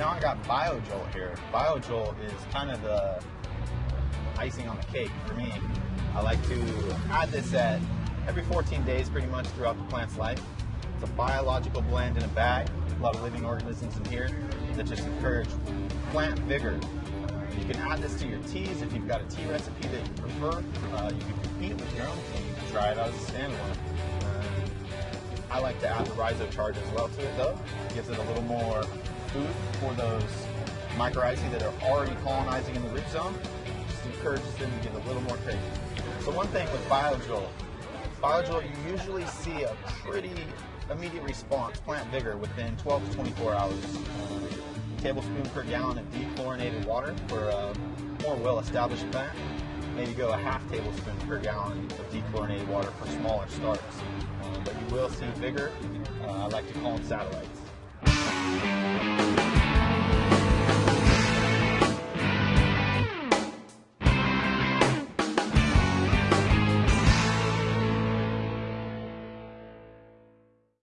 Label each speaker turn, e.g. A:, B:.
A: I got BioJolt here. BioJolt is kind of the icing on the cake for me. I like to add this at every 14 days pretty much throughout the plant's life. It's a biological blend in a bag, a lot of living organisms in here that just encourage plant vigor. You can add this to your teas if you've got a tea recipe that you prefer. Uh, you can compete with your own tea. You can try it out as a standalone. I like to add the rhizocharge as well to it though. It gives it a little more food for those mycorrhizae that are already colonizing in the root zone. Just encourages them to get a little more crazy. So one thing with BioJolt, BioJolt you usually see a pretty immediate response, plant vigor, within 12 to 24 hours. Uh, tablespoon per gallon of dechlorinated water for a more well-established plant. Maybe go a half tablespoon per gallon of dechlorinated water for smaller starts. Uh, but you will see vigor. Uh, I like to call them satellites.